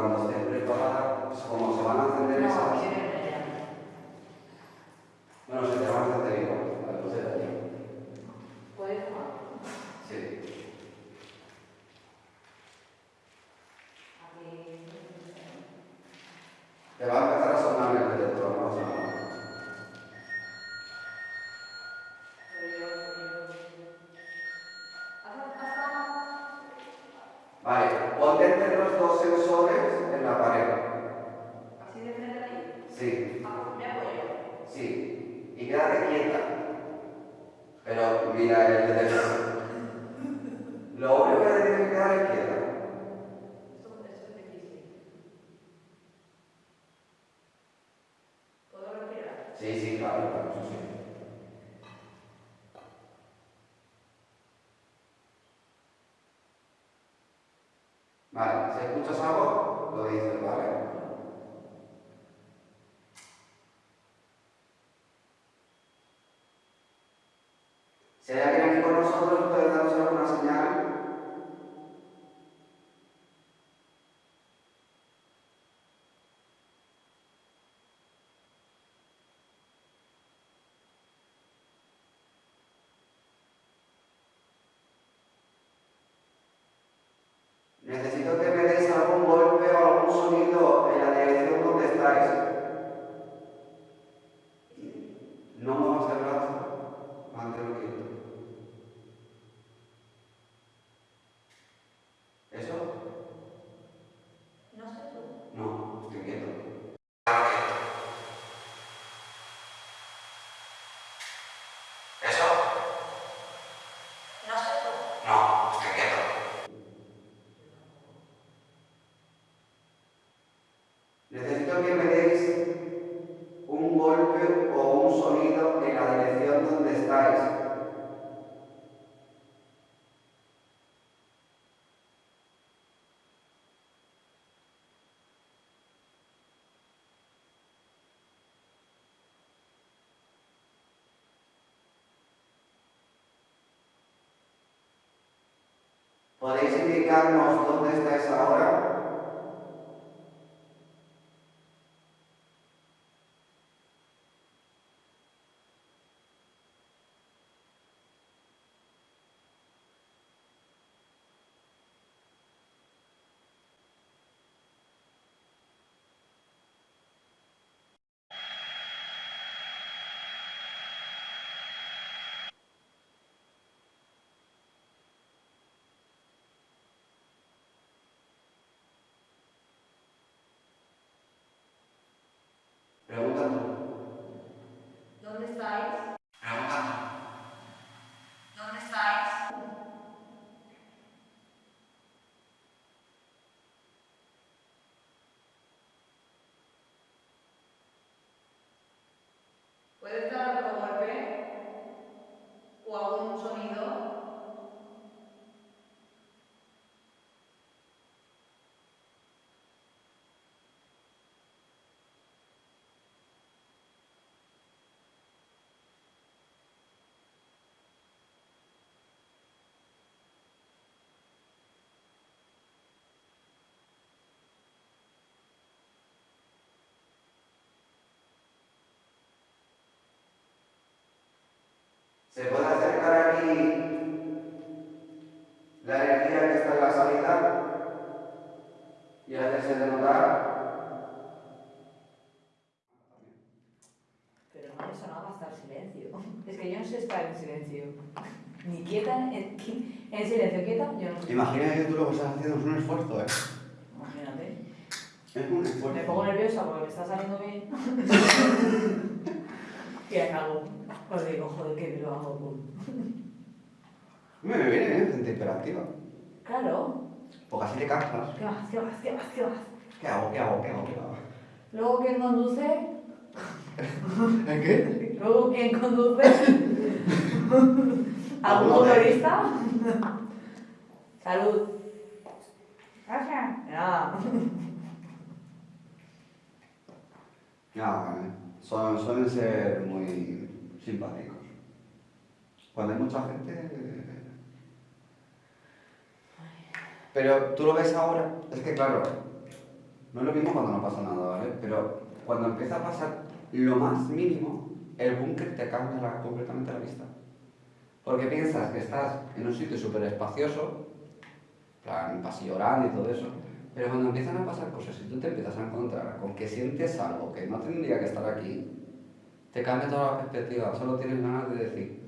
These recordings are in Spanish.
cuando esté pues, preparada, como se van a encender esas... Pero mira el determinado. Lo único que tiene que quedar a la izquierda. ¿Puedo retirar? Sí, sí, claro, claro, eso sí. Vale, si escuchas algo, lo dices, ¿vale? ¿Podéis indicarnos dónde estáis ahora? casualidad y hacerse de notar. Pero no me sonaba hasta el silencio. Es que yo no sé estar en silencio. Ni quieta, en, en silencio quieta, yo no sé. Imagina que tú lo que estás haciendo es un esfuerzo, ¿eh? Imagínate. Es un esfuerzo. Me pongo nerviosa porque me está saliendo bien. y acabo. Os digo, joder, que lo hago. Me viene bien, gente hiperactiva. Claro. Porque así te cansas. ¿Qué más? ¿Qué más? ¿Qué más? ¿Qué más? ¿Qué hago? ¿Qué hago? ¿Qué hago? ¿Qué hago? Luego, ¿quién conduce? ¿En qué? Luego, ¿quién conduce? ¿Algún ¿Alguno de- motorista? Salud. Gracias. Nada. Vale. Son, suelen ser muy simpáticos. Cuando hay mucha gente... Pero tú lo ves ahora, es que claro, no es lo mismo cuando no pasa nada, ¿vale? Pero cuando empieza a pasar lo más mínimo, el búnker te cambia la- completamente la vista. Porque piensas que estás en un sitio súper espacioso, plan pasillo grande y todo eso, pero cuando empiezan a pasar cosas y tú te empiezas a encontrar con que sientes algo que no tendría que estar aquí, te cambia toda la perspectiva, solo tienes ganas de decir,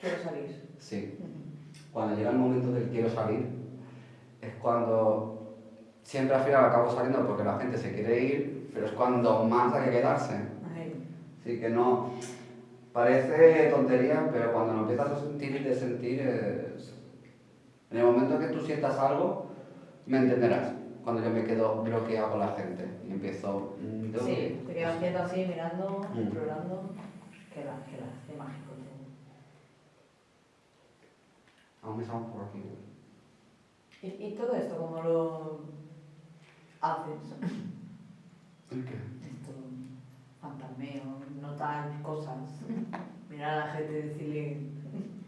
Quiero salir. sí, cuando llega el momento del quiero salir, es cuando siempre al final acabo saliendo porque la gente se quiere ir, pero es cuando más hay que quedarse. Así que no, parece tontería, pero cuando lo empiezas a sentir y de sentir es... En el momento que tú sientas algo, me entenderás. Cuando yo me quedo bloqueado con la gente y empiezo... mm, Sí, te quedas quieto así, mirando, Mm. explorando. Queda, queda, qué mágico todo. Aún estamos por aquí. güey. ¿Y, y todo esto cómo lo haces? ¿El qué? Esto, fantasmeo, notar cosas, mirar a la gente y decirle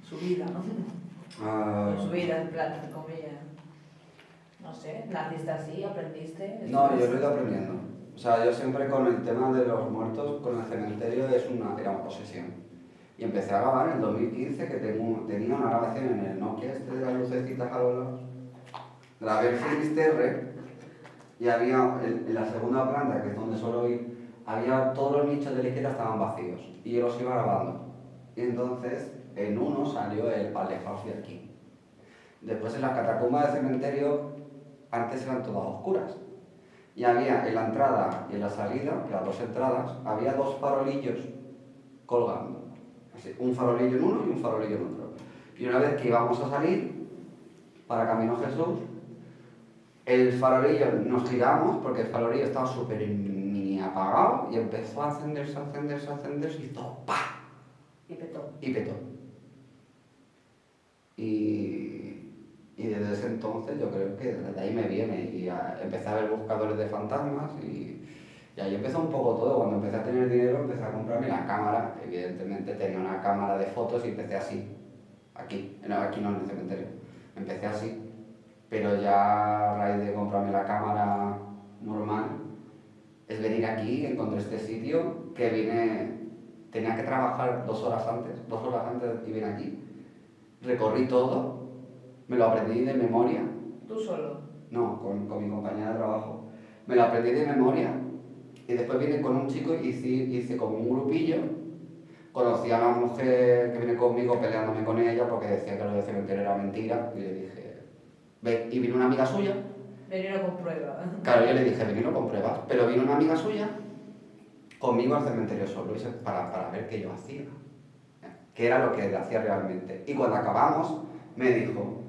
su vida, ¿no? Ah, Su vida, en plan, entre comillas. No sé, naciste así, aprendiste. No, yo lo he ido aprendiendo. O sea, yo siempre con el tema de los muertos, con el cementerio, es una, era una posesión. Y empecé a grabar en el 2015, que tenía una grabación en el Nokia este de las lucecitas a los lados. Grabé el Finisterre y había, en, la segunda planta, que es donde suelo ir, había todos los nichos de la izquierda estaban vacíos. Y yo los iba grabando. Y entonces, en uno salió el alejaos de aquí. Después en las catacumbas del cementerio, antes eran todas oscuras. Y había en la entrada y en la salida, las dos entradas, había dos farolillos colgando. Así, un farolillo en uno y un farolillo en otro. Y una vez que íbamos a salir, para Camino Jesús, el farolillo nos giramos, porque el farolillo estaba súper mini apagado, y empezó a encenderse, a encenderse, a encenderse, y todo ¡pa! Y petó. y petó. Y, y desde ese entonces yo creo que desde ahí me viene y a- empecé a ver buscadores de fantasmas y, y ahí empezó un poco todo. Cuando empecé a tener dinero empecé a comprarme la cámara. Evidentemente tenía una cámara de fotos y empecé así, aquí, no, aquí no en el cementerio. Empecé así, pero ya a raíz de comprarme la cámara normal, es venir aquí, encontré este sitio que vine, tenía que trabajar dos horas antes, dos horas antes y vine aquí. Recorrí todo, me lo aprendí de memoria, Tú solo. no, con, con mi compañera de trabajo. Me lo aprendí de memoria y después vine con un chico y hice, hice como un grupillo. Conocí a la mujer que viene conmigo peleándome con ella porque decía que lo del cementerio era mentira y le dije, ve, y vino una amiga suya Venir con prueba. Claro, yo le dije, venir con pruebas, pero vino una amiga suya conmigo al cementerio solo para, para ver qué yo hacía, qué era lo que hacía realmente. Y cuando acabamos, me dijo,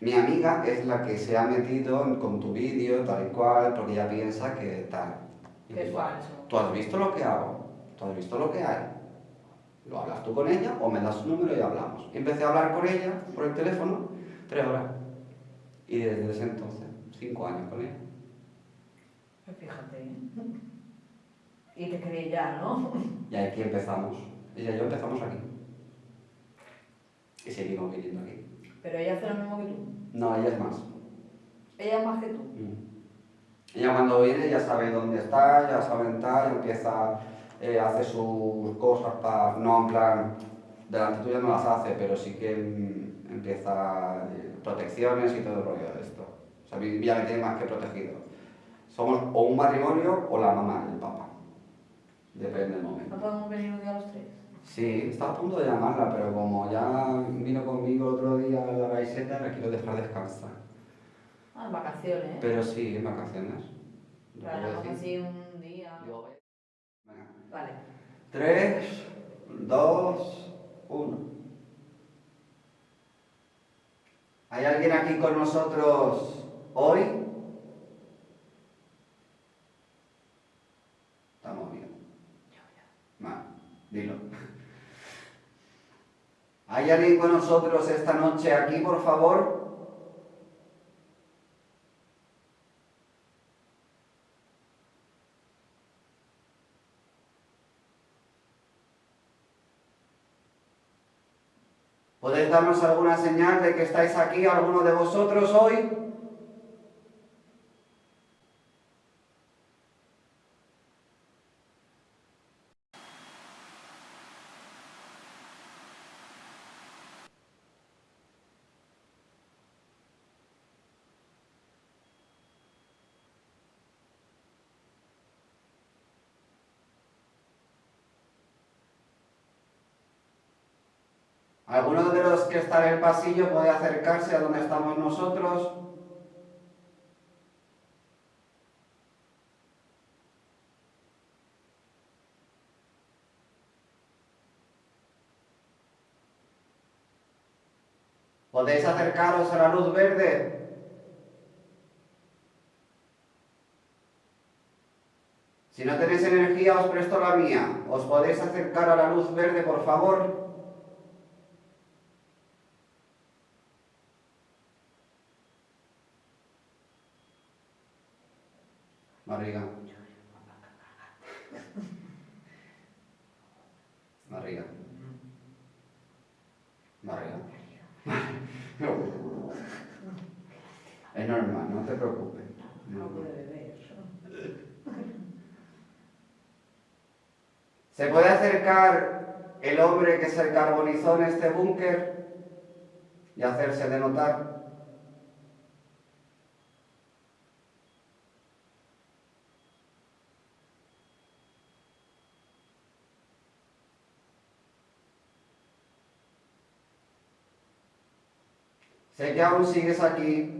mi amiga es la que se ha metido con tu vídeo, tal y cual, porque ella piensa que tal. Es digo, falso. ¿Tú has visto lo que hago? ¿Tú has visto lo que hay? ¿Lo hablas tú con ella o me das su número y hablamos? Y empecé a hablar con ella por el teléfono tres horas. Y desde ese entonces, cinco años con ella. Pues Fíjate. Y te creí ya, ¿no? Y aquí empezamos. Ella y yo empezamos aquí. Y seguimos viniendo aquí. Pero ella hace lo mismo que tú. No, ella es más. Ella es más que tú. Mm. Ella cuando viene ya sabe dónde está, ya sabe tal, empieza, eh, hace sus cosas para, no en plan, delante tuya no las hace, pero sí que mm, empieza eh, protecciones y todo el rollo de esto. O sea, mí ya me tiene más que protegido. Somos o un matrimonio o la mamá y el papá. Depende del momento. ¿No podemos venir un día los tres? Sí, estaba a punto de llamarla, pero como ya vino conmigo el otro día a la gaiseta, la quiero dejar descansar. Ah, en vacaciones. Pero sí, en vacaciones. Decir. así un día. Digo, venga. Vale. 3, 2, 1. ¿Hay alguien aquí con nosotros hoy? Estamos bien. Vale, dilo. ¿Hay alguien con nosotros esta noche aquí, por favor? ¿Podéis darnos alguna señal de que estáis aquí, alguno de vosotros hoy? ¿Alguno de los que está en el pasillo puede acercarse a donde estamos nosotros? ¿Podéis acercaros a la luz verde? Si no tenéis energía, os presto la mía. ¿Os podéis acercar a la luz verde, por favor? Barriga. Es normal, no te preocupes. No puede beber. ¿Se puede acercar el hombre que se carbonizó en este búnker y hacerse de notar? Sé que aún sigues aquí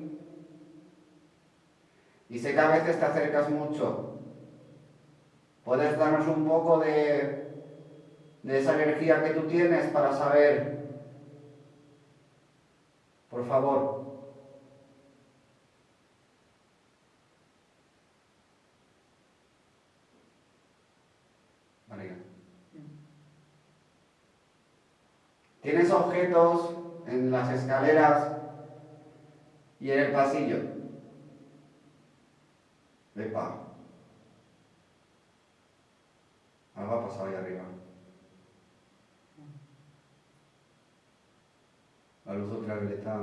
y sé que a veces te acercas mucho. ¿Puedes darnos un poco de, de esa energía que tú tienes para saber? Por favor. María. ¿Tienes objetos en las escaleras y en el pasillo? Epa. Algo ha pasado ahí arriba. La luz ultravioleta.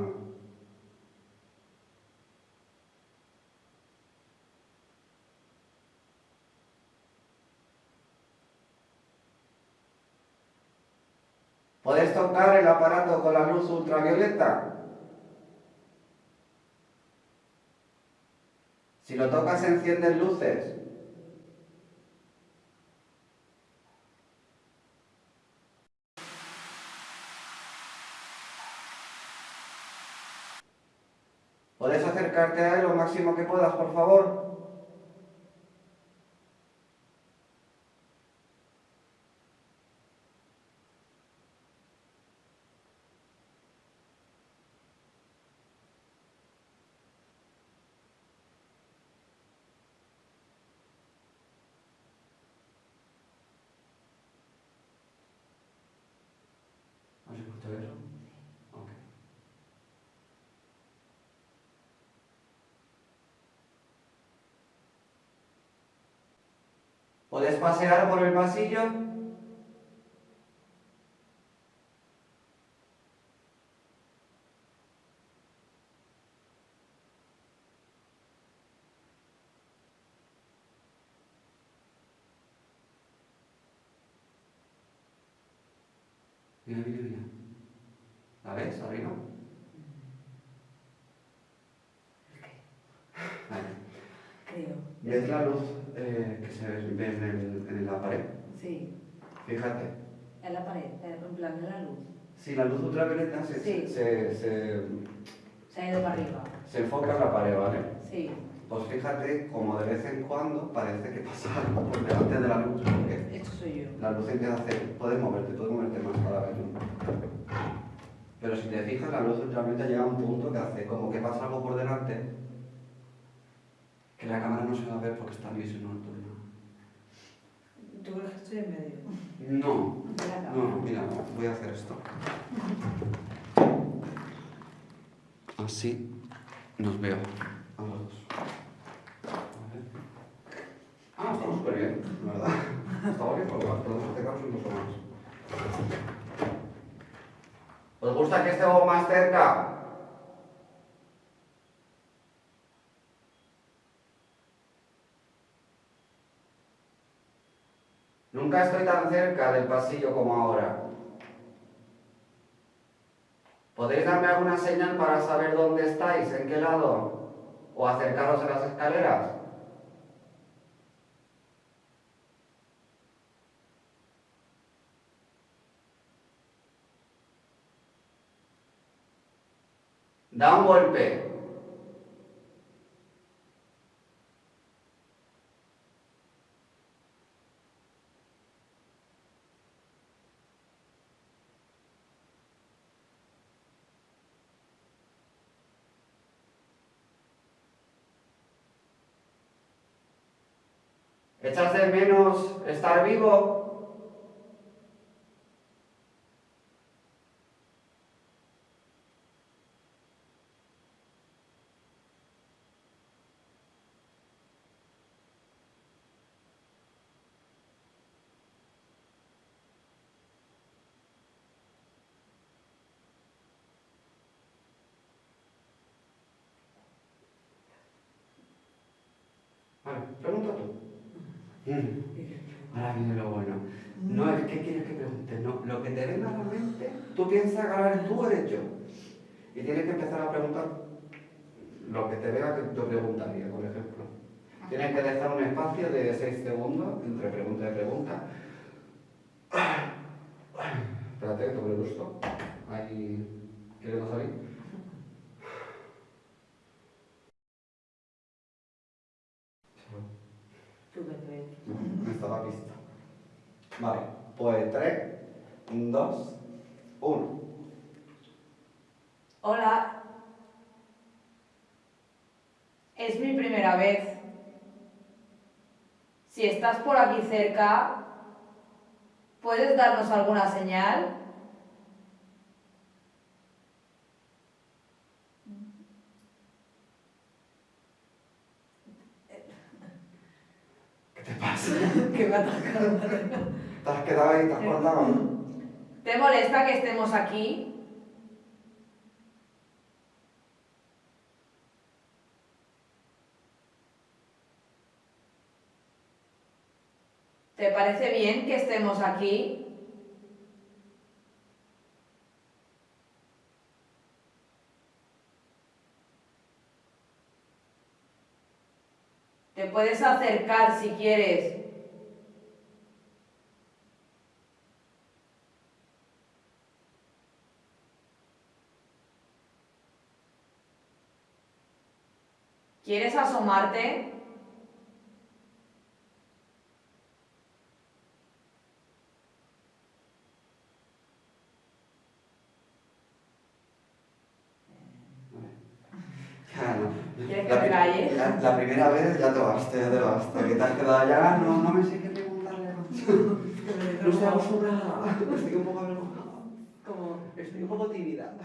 ¿Puedes tocar el aparato con la luz ultravioleta? Si lo tocas encienden luces. ¿Puedes acercarte a él lo máximo que puedas, por favor? ¿Has escuchado eso? Ok. ¿Puedes pasear por el pasillo? ¿La ves la luz eh, que se ve en, el- en la pared? Sí. Fíjate. En la pared, en plan en la luz. Si la luz ultravioleta se, Sí. se, se, Se ha ido para arriba. Se enfoca en la pared, ¿vale? Sí. Pues fíjate como de vez en cuando parece que pasa algo por delante de la luz, porque Esto soy yo. la luz empieza a hacer, puedes moverte, puedes moverte más cada vez, ¿no? Pero si te fijas, la luz realmente llega a un punto que hace como que pasa algo por delante, que la cámara no se va a ver porque está liso no tuyo. ¿Tú crees que estoy en medio? No, no, mira, voy a hacer esto. Así nos veo a los dos. Ah, estamos súper bien, la ¿verdad? Está bien, porque podemos acercarnos incluso más. ¿Os gusta que estemos más cerca? Nunca estoy tan cerca del pasillo como ahora. ¿Podéis darme alguna señal para saber dónde estáis, en qué lado? ¿O acercaros a las escaleras? Da un golpe. ¿Echas de menos estar vivo? Vale, pregunta tú. Ahora viene lo bueno. No es que quieres que pregunte, no. Lo que te venga a la mente, tú piensas que ahora eres tú o eres yo. Y tienes que empezar a preguntar lo que te vea que yo preguntaría, por ejemplo. Tienes que dejar un espacio de 6 segundos entre pregunta y pregunta. Espérate, que el gusto. Ahí. ¿Quieres salir? ¿Tú qué crees? Me estaba visto. Vale, pues 3, 2, 1. Hola. Es mi primera vez. Si estás por aquí cerca, ¿puedes darnos alguna señal? Pasa? que me ha atacado. ¿Te has quedado ahí? ¿Te has cortado? ¿Te molesta que estemos aquí? ¿Te parece bien que estemos aquí? Te puedes acercar si quieres. ¿Quieres asomarte? Ya no. ¿Quieres que La, te pri- calle? la, la primera vez ya te basta, ya te basta. Que te has quedado ya, no, no me sé qué preguntarle. No estoy acostumbrada. Estoy un poco avergonzada. Como Estoy un poco tímida.